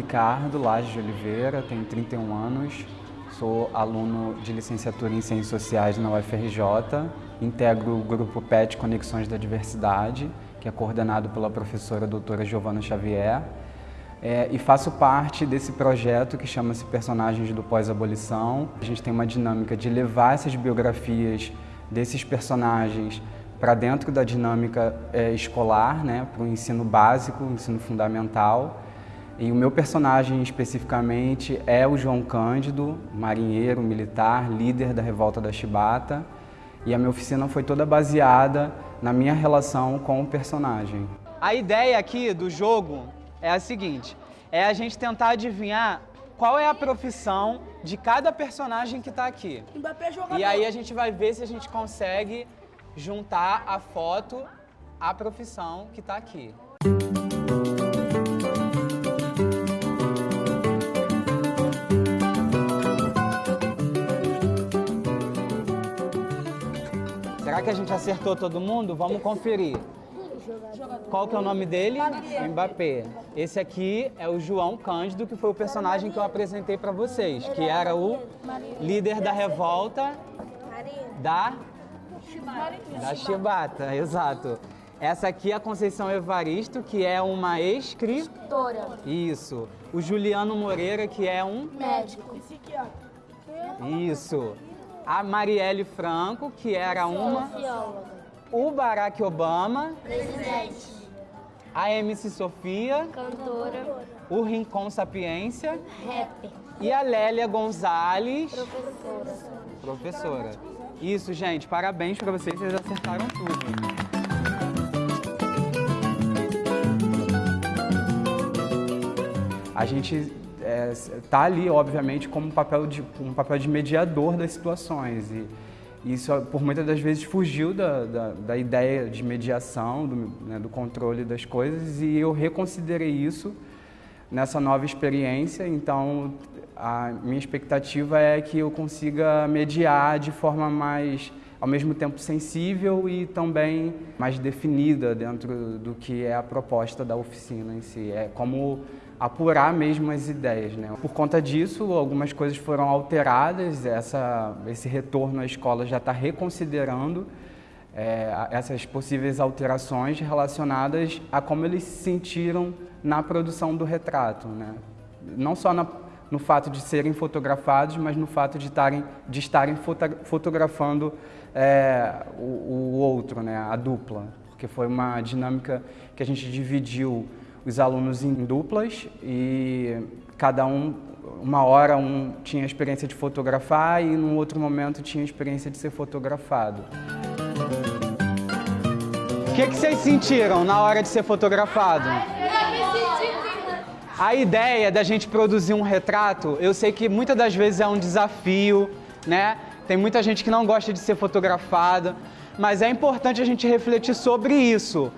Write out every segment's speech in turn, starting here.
Ricardo Lages de Oliveira, tenho 31 anos, sou aluno de licenciatura em Ciências Sociais na UFRJ, integro o grupo PET Conexões da Diversidade, que é coordenado pela professora doutora Giovana Xavier, é, e faço parte desse projeto que chama-se Personagens do Pós-Abolição. A gente tem uma dinâmica de levar essas biografias desses personagens para dentro da dinâmica é, escolar, né, para o ensino básico, ensino fundamental. E o meu personagem especificamente é o João Cândido, marinheiro, militar, líder da revolta da Chibata. E a minha oficina foi toda baseada na minha relação com o personagem. A ideia aqui do jogo é a seguinte, é a gente tentar adivinhar qual é a profissão de cada personagem que está aqui. E aí a gente vai ver se a gente consegue juntar a foto à profissão que está aqui. Será que a gente acertou todo mundo? Vamos conferir. Qual que é o nome dele? Mbappé. Esse aqui é o João Cândido, que foi o personagem que eu apresentei para vocês, que era o líder da revolta da da Chibata, exato. Essa aqui é a Conceição Evaristo, que é uma escritora. Isso. O Juliano Moreira, que é um médico. Isso. A Marielle Franco, que era uma o Barack Obama, presidente. A MC Sofia, cantora. O Rincon Sapiência, rapper. E a Lélia Gonzalez, professora. Professora. Isso, gente, parabéns para vocês, vocês acertaram tudo. A gente está é, tá ali, obviamente, como um papel, de, um papel de mediador das situações. E, isso, por muitas das vezes, fugiu da, da, da ideia de mediação, do, né, do controle das coisas, e eu reconsiderei isso nessa nova experiência. Então, a minha expectativa é que eu consiga mediar de forma mais, ao mesmo tempo, sensível e também mais definida dentro do que é a proposta da oficina em si. É como apurar mesmo as ideias. Né? Por conta disso, algumas coisas foram alteradas, essa, esse retorno à escola já está reconsiderando é, essas possíveis alterações relacionadas a como eles se sentiram na produção do retrato. Né? Não só na, no fato de serem fotografados, mas no fato de, tarem, de estarem fotografando é, o, o outro, né? a dupla, porque foi uma dinâmica que a gente dividiu os alunos em duplas e cada um, uma hora um tinha a experiência de fotografar e num outro momento tinha a experiência de ser fotografado. O que, que vocês sentiram na hora de ser fotografado? A ideia da gente produzir um retrato, eu sei que muitas das vezes é um desafio, né? Tem muita gente que não gosta de ser fotografada, mas é importante a gente refletir sobre isso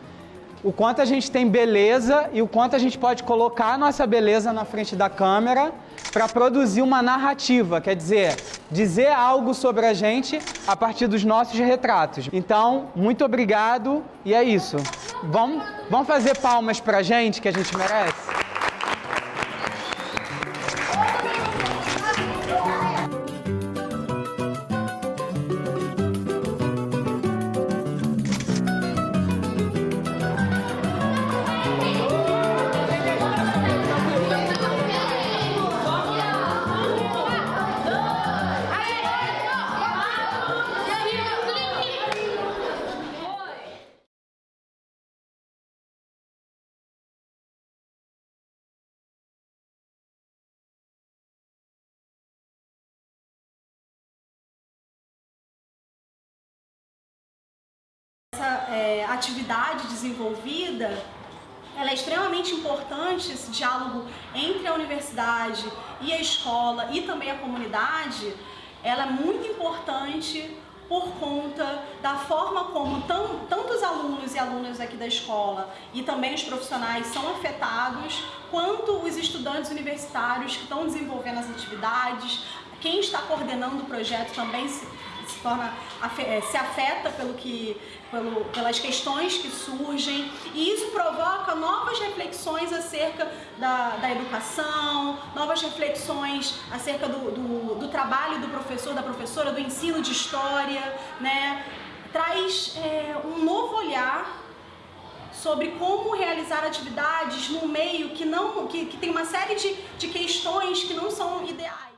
o quanto a gente tem beleza e o quanto a gente pode colocar a nossa beleza na frente da câmera para produzir uma narrativa, quer dizer, dizer algo sobre a gente a partir dos nossos retratos. Então, muito obrigado e é isso. Vamos, vamos fazer palmas para a gente, que a gente merece? É, atividade desenvolvida, ela é extremamente importante, esse diálogo entre a universidade e a escola e também a comunidade, ela é muito importante por conta da forma como tantos alunos e alunas aqui da escola e também os profissionais são afetados, quanto os estudantes universitários que estão desenvolvendo as atividades, quem está coordenando o projeto também se torna é, se afeta pelo que pelo, pelas questões que surgem e isso provoca novas reflexões acerca da, da educação, novas reflexões acerca do, do, do, trabalho do professor, da professora, do ensino de história, né? traz é, um novo olhar sobre como realizar atividades no meio que não que, que tem uma série de, de questões que não são ideais.